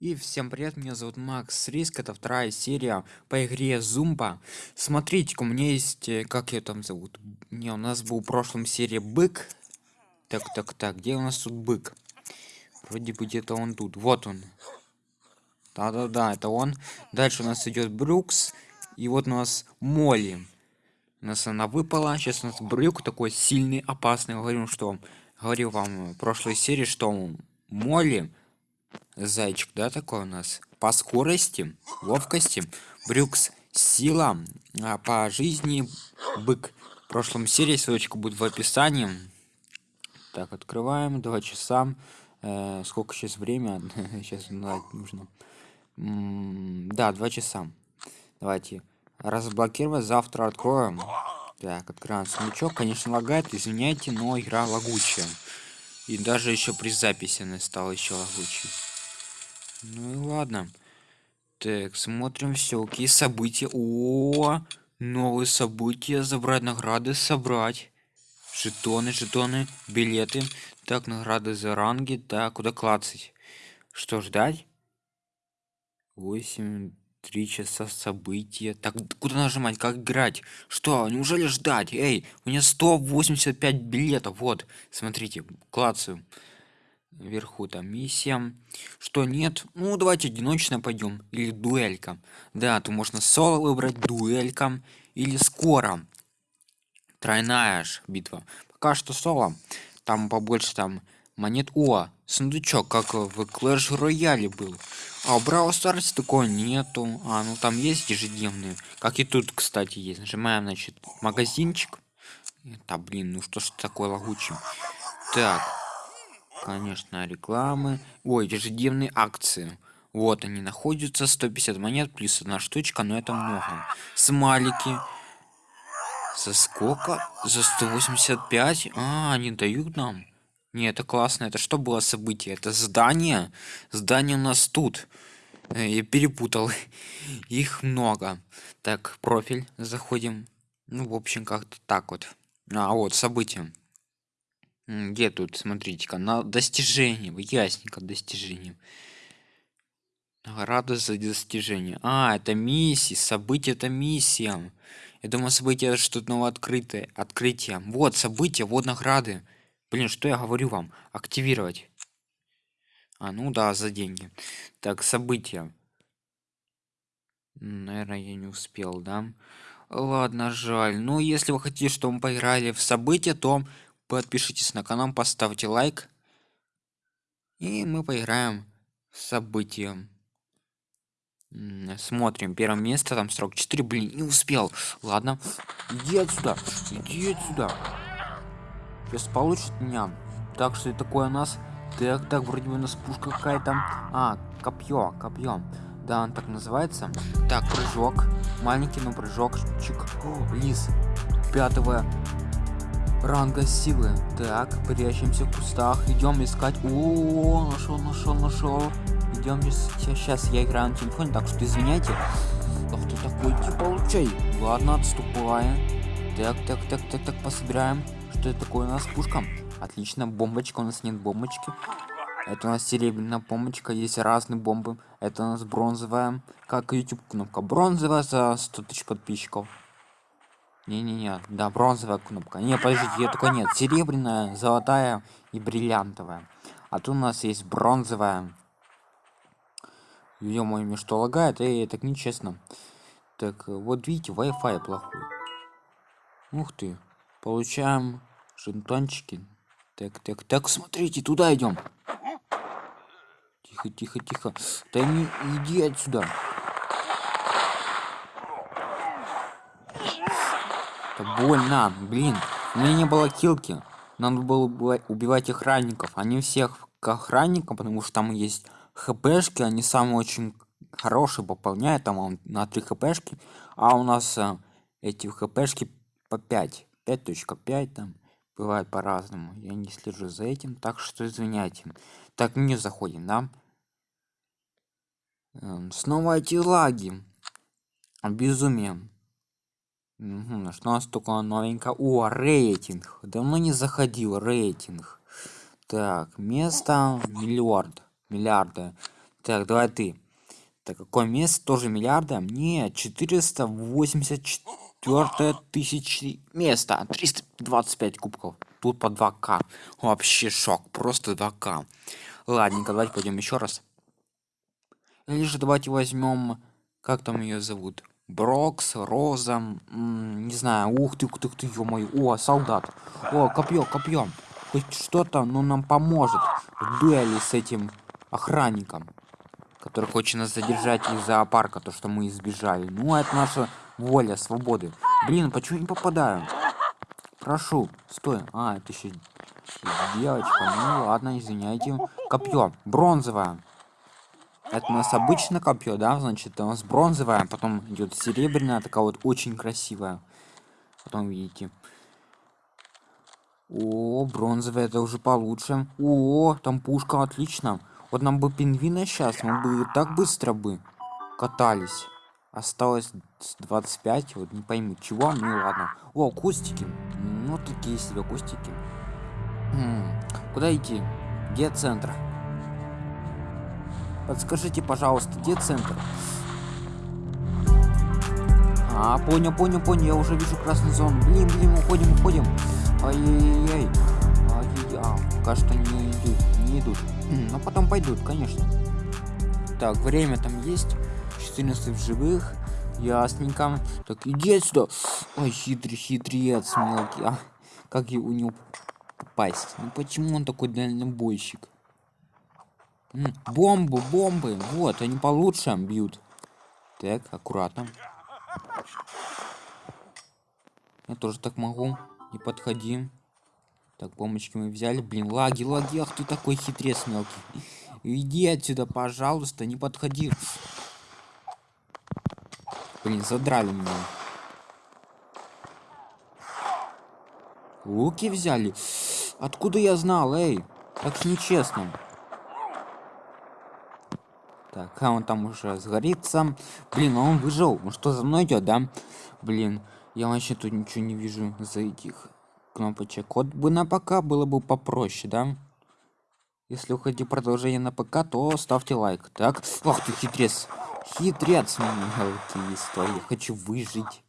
И всем привет, меня зовут Макс Риск, это вторая серия по игре Зумба. смотрите у меня есть, э, как я там зовут? Не, у нас был в прошлом серии Бык. Так, так, так, где у нас тут Бык? Вроде бы где-то он тут, вот он. Да-да-да, это он. Дальше у нас идет Брюкс, и вот у нас Молли. У нас она выпала, сейчас у нас Брюк такой сильный, опасный. Говорю, что говорил вам в прошлой серии, что Молли зайчик да такой у нас? По скорости ловкости. Брюкс сила. А по жизни бык. В прошлом серии ссылочка будет в описании. Так открываем. Два часа. Э, сколько сейчас время? Сейчас нужно. Да два часа. Давайте. Разблокировать. Завтра откроем. Так открываем сундучок конечно лагает извиняйте но игра лагучая. И даже еще при записи она стала еще лагучей ну и ладно. Так, смотрим все, какие события. О, новые события, забрать награды, собрать. Жетоны, жетоны, билеты. Так, награды за ранги. Так, куда клацать? Что ждать? 8, 3 часа события. Так, куда нажимать? Как играть? Что, неужели ждать? Эй, у меня 185 билетов. Вот, смотрите, клацаю вверху там миссия что нет? Ну давайте одиночно пойдем или дуэлька. Да то можно соло выбрать дуэлька или скоро. Тройная аж битва. Пока что соло. Там побольше там монет. О сундучок как в клэш рояле был. А в старте такого нету. А ну там есть ежедневные. Как и тут кстати есть. Нажимаем значит магазинчик. Да блин ну что ж такое лагучий так конечно рекламы. Ой ежедневные акции. Вот они находятся 150 монет плюс одна штучка но это много. Смайлики. За сколько? За 185 а они дают нам? Не это классно. Это что было событие? Это здание? Здание у нас тут. Э, я перепутал. Их много. Так профиль заходим. Ну в общем как-то так вот. А вот события где тут, смотрите-ка, на достижение, ясненько достижение. Награда за достижение. А, это миссия, событие это миссия. Я думаю, событие это что-то новое открытое, открытие. Вот события, вот награды. Блин, что я говорю вам? Активировать. А, ну да, за деньги. Так, события. Наверное, я не успел, да? Ладно, жаль. Ну, если вы хотите, чтобы мы поиграли в события, то подпишитесь на канал поставьте лайк. И мы поиграем в события. Смотрим первое место там срок 4 блин не успел. Ладно иди отсюда иди отсюда. Сейчас получит меня. Так что это такое у нас? Так так вроде бы у нас пушка какая-то. А копье копье. Да он так называется. Так прыжок. Маленький но прыжок. Чик. О, лис. Пятого ранга силы. Так прячемся в кустах. Идем искать. О нашел нашел нашел. Идем сейчас я играю на телефоне так что извиняйте. Ах ты такой иди получай ладно отступаем так так так так так пособираем. Что это такое у нас? Пушка? Отлично. Бомбочка. У нас нет бомбочки. Это у нас серебряная бомбочка. Есть разные бомбы. Это у нас бронзовая. Как youtube кнопка? Бронзовая за 100 тысяч подписчиков не-не-не, да, бронзовая кнопка. Не, подождите, я такой нет. Серебряная, золотая и бриллиантовая. А тут у нас есть бронзовая. ё мне что лагает? Эй, так нечестно. Так, вот видите, Wi-Fi плохой. Ух ты. Получаем жетончики. Так, так, так, смотрите, туда идем. Тихо, тихо, тихо. Да не иди отсюда. Это больно, блин. У меня не было килки. Надо было убивать охранников. Они всех к охранникам, потому что там есть хпшки, они самые очень хорошие пополняют, там на 3 хпшки, а у нас а, эти хпшки по 5. 5.5 там бывает по-разному. Я не слежу за этим, так что извиняйте. Так, не заходим, да? Эм, снова эти лаги. Безумие. Угу, что у нас только новенько? О, рейтинг. Давно не заходил рейтинг. Так, место миллиард. Миллиарда. Так, давай ты. Так, какое место? Тоже миллиарда? Нет, 484 тысячи места. 325 кубков. Тут по 2к. Вообще шок. Просто 2к. Ладненько, давайте пойдем еще раз. Или же давайте возьмем... Как там ее зовут? Брокс, Роза, не знаю, ух ты, ух ты, ух ты, ё мой, о, солдат, о, копье, копье, хоть что-то, но нам поможет в дуэли с этим охранником, который хочет нас задержать из зоопарка, то, что мы избежали. Ну, это наша воля, свободы. Блин, почему не попадаю? Прошу, стой. А, это еще девочка. Ну ладно, извиняйте. Копье, бронзовое. Это у нас обычное копье, да, значит, у нас бронзовая, потом идет серебряная, такая вот очень красивая. Потом видите. О, бронзовая, это уже получше. О, там пушка, отлично. Вот нам бы пингвина сейчас, мы бы так быстро бы катались. Осталось 25, вот не пойму чего, ну ладно. О, кустики. Ну, такие себе кустики. Хм, куда идти? Где центр? Подскажите, пожалуйста, где центр? А, понял, понял, понял, я уже вижу красный зон. Блин, блин, уходим, уходим. Ай-яй-яй. Ай-яй-яй. А, кажется, не идут, не идут. Но ну, потом пойдут, конечно. Так, время там есть. 14 в живых. Ясненько. Так, иди отсюда. Ой, хитрый, хитрец мелкий. А, как у него попасть? Ну почему он такой дальнобойщик? Бомбы, бомбы. Вот, они получше бьют. Так, аккуратно. Я тоже так могу. Не подходи. Так, бомбочки мы взяли. Блин, лаги, лаги. Ах ты такой хитрец мелкий. Иди отсюда, пожалуйста, не подходи. Блин, задрали меня. Луки взяли? Откуда я знал, эй? Так нечестно. Так, а он там уже сгорится. Блин, а он выжил. Ну что, за мной идет, да? Блин, я вообще тут ничего не вижу за этих кнопочек. Вот бы на ПК было бы попроще, да? Если вы хотите продолжение на ПК, то ставьте лайк. Так, ах ты хитрец. Хитрец, мелкий история. Я хочу выжить.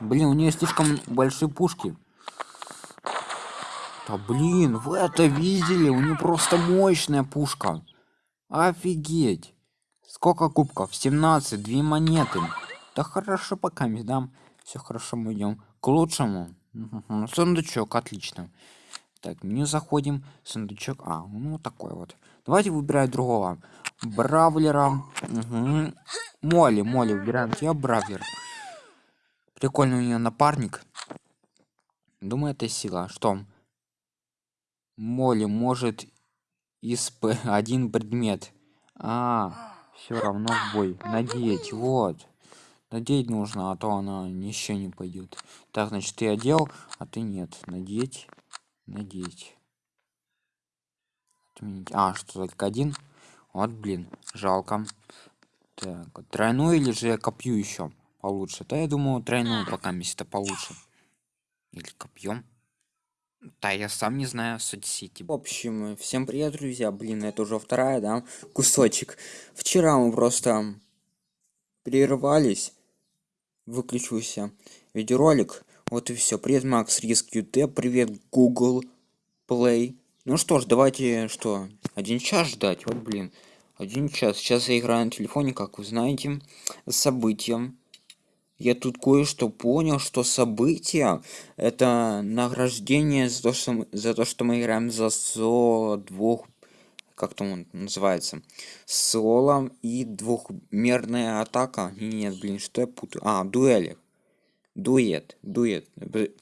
Блин, у нее слишком большие пушки. Да блин, вы это видели? У нее просто мощная пушка. Офигеть! Сколько кубков? 17, две монеты. Да хорошо пока да. Все хорошо, мы идем к лучшему. Угу. Сундучок, отлично. Так, меню заходим. Сундучок. А, ну такой вот. Давайте выбирать другого. Бравлера. Угу. Молли, Молли, выбираем тебя, Бравлер. Прикольный у нее напарник. Думаю, это сила. Что? Молли может исп один предмет. А все равно в бой. Надеть вот. Надеть нужно а то она еще не пойдет так значит ты одел а ты нет. Надеть надеть. Отменить. А что только один вот блин жалко. Так тройную или же копью еще получше? Да я думаю тройную пока место получше. Или копьем да, я сам не знаю соцсети. В общем, всем привет, друзья. Блин, это уже вторая, да, кусочек. Вчера мы просто прервались. Выключился видеоролик. Вот и все. Привет, Макс Риск ют. Привет, Google Play. Ну что ж, давайте, что, один час ждать? Вот, блин, один час. Сейчас я играю на телефоне, как вы знаете, с событием я тут кое-что понял, что события это награждение за то, что за то, что мы играем за соло двух, как там он называется, соло и двухмерная атака. Нет, блин, что я путаю? А, дуэли. Дуэт, дуэт,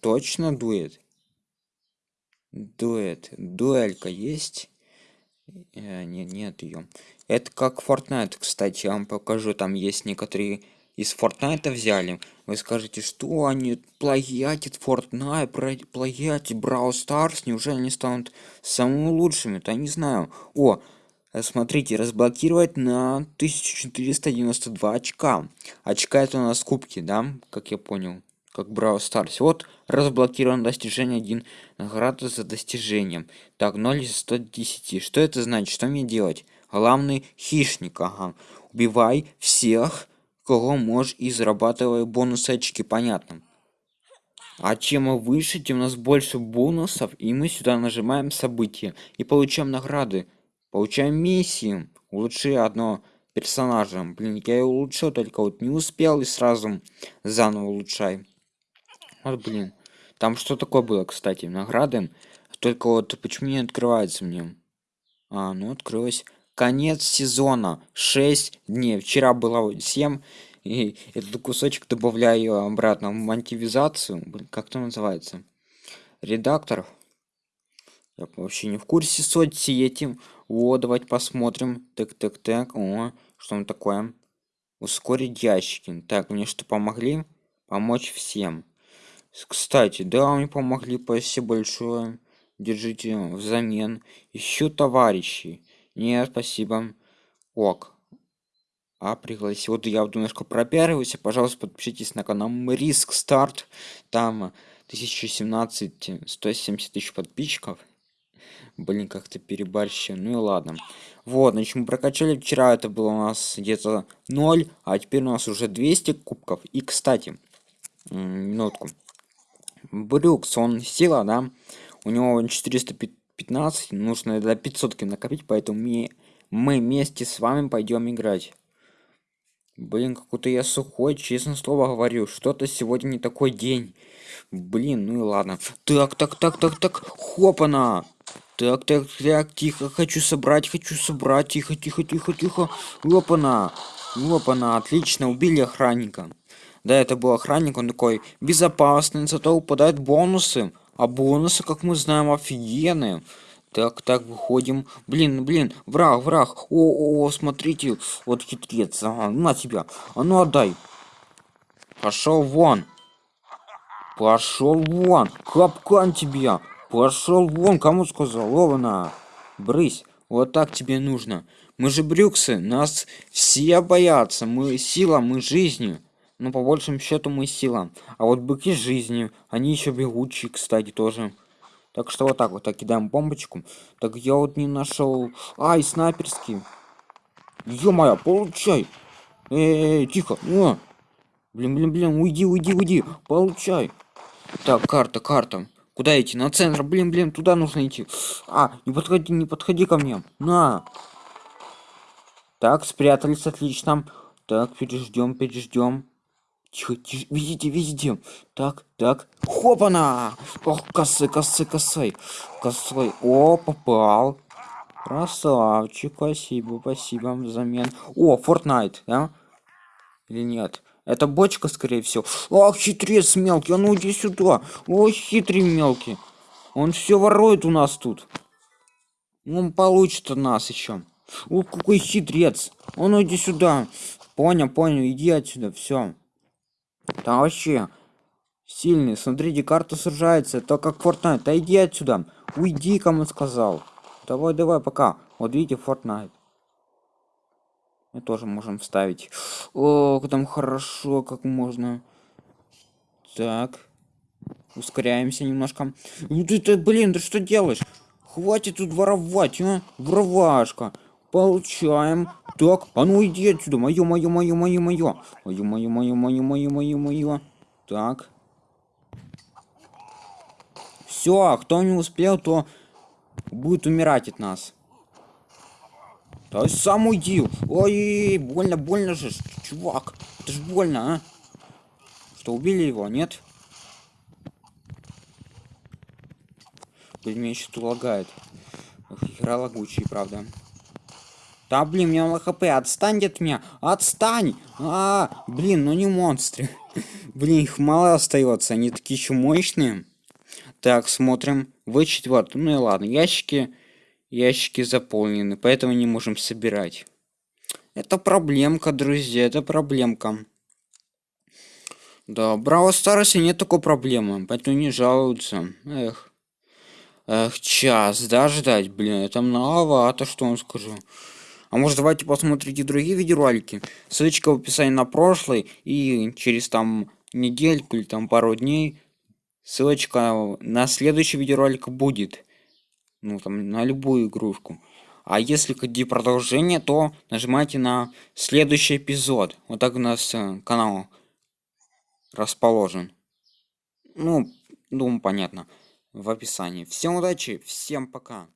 точно дуэт. Дуэт, дуэлька есть? Э, нет, нет ее. Это как Fortnite, кстати, я вам покажу. Там есть некоторые из Fortnite взяли. Вы скажете, что они плагиатят Fortnite, плагиатят Brawl Stars, неужели они станут самыми лучшими? Я не знаю. О, смотрите, разблокировать на 1492 очка. Очка это у нас кубки, да, как я понял, как Brawl Stars. Вот, разблокировано достижение 1, награда за достижением. Так, 0 из 110. Что это значит? Что мне делать? главный хищник ага убивай всех кого можешь и зарабатывай бонусы очки понятно? А чем выше тем у нас больше бонусов и мы сюда нажимаем события. И получаем награды. Получаем миссии улучши одно персонажа. Блин я его улучшил только вот не успел и сразу заново улучшай. Вот блин. Там что такое было кстати награды? Только вот почему не открывается мне? А ну открылось конец сезона. 6 дней. Вчера было 7 и этот кусочек добавляю обратно в монетизацию. Как то называется? Редактор. Я вообще не в курсе соцсети. Вот давайте посмотрим. Так так так. О что он такое? Ускорить ящики. Так мне что помогли? Помочь всем. Кстати да мне помогли. Спасибо большое. Держите взамен. Еще товарищи нет спасибо. Ок. А пригласил. Вот я вот немножко пропиариваюсь пожалуйста подпишитесь на канал риск старт. Там 1017 170 тысяч подписчиков. Блин как-то перебарщил ну и ладно. Вот значит мы прокачали. Вчера это было у нас где-то 0 а теперь у нас уже 200 кубков. И кстати минутку. Брюкс он сила да? У него 415 нужно до 500 накопить поэтому мы мы вместе с вами пойдем играть Блин, какой-то я сухой, честно слово говорю. Что-то сегодня не такой день. Блин, ну и ладно. Так, так, так, так, так. Хопана. Так, так, так, тихо, хочу собрать, хочу собрать. Тихо, тихо, тихо, тихо. Лопана. Лопана, отлично, убили охранника. Да, это был охранник, он такой безопасный, зато упадают бонусы. А бонусы, как мы знаем, офигенные. Так, так, выходим. Блин, блин, враг, враг. О, о, о смотрите, вот хитрец. Ага, на тебя. А ну отдай. Пошел вон. Пошел вон. Капкан тебя. Пошел вон, кому сказал? Лована. Брысь. Вот так тебе нужно. Мы же брюксы, нас все боятся. Мы сила, мы жизнью. Ну, по большему счету, мы сила. А вот быки жизни, они еще бегучие, кстати, тоже. Так что вот так вот так кидаем бомбочку. Так я вот не нашел. Ай, снайперский. Ё-моё, получай. Эй, тихо. О. Блин, блин, блин, уйди, уйди, уйди. Получай. Так, карта, карта. Куда идти? На центр. Блин, блин, туда нужно идти. А, не подходи, не подходи ко мне. На. Так, спрятались, отлично. Так, переждем, переждем. Тихо, тихо, видите, видите. Так, так. Хопана! Ох, косой, косой, косой. Косой. О, попал. Красавчик, спасибо, спасибо взамен. О, Fortnite, да? Или нет? Это бочка, скорее всего. Ах, хитрец мелкий, а ну иди сюда. Ой, хитрый мелкий. Он все ворует у нас тут. Он получит от нас еще. О, какой хитрец. А ну иди сюда. Понял, понял, иди отсюда, все. Там вообще сильный. Смотрите, карта сужается. То как Fortnite. Да иди отсюда. Уйди, кому сказал. Давай, давай, пока. Вот видите, Fortnite. Мы тоже можем вставить. О, там хорошо, как можно. Так. Ускоряемся немножко. Ну ты, ты блин, ты что делаешь? Хватит тут воровать, а? Воровашка. Получаем. Так, а ну иди отсюда. Мое, мое, мое, мое, мое. Мое, мое, мое, мое, мое, мое, мое. Так. Все, кто не успел, то будет умирать от нас. Да сам уйди. Ой, больно, больно же, чувак. Это ж больно, а? Что, убили его, нет? Блин, меня еще тут лагает. Игра лагучий, правда. Да, блин, мне мало хп, отстань от меня, отстань! А, блин, ну не монстры. блин, их мало остается, они такие еще мощные. Так, смотрим. В четвертый. Ну и ладно, ящики, ящики заполнены, поэтому не можем собирать. Это проблемка, друзья, это проблемка. Да, Браво Старосе нет такой проблемы, поэтому не жалуются. Эх. Эх, час, да, ждать, блин, это многовато, что вам скажу. А может давайте посмотрите другие видеоролики. Ссылочка в описании на прошлый и через там недельку или там пару дней ссылочка на следующий видеоролик будет. Ну там на любую игрушку. а если хотите продолжение то нажимайте на следующий эпизод вот так у нас э, канал расположен ну думаю понятно в описании всем удачи всем пока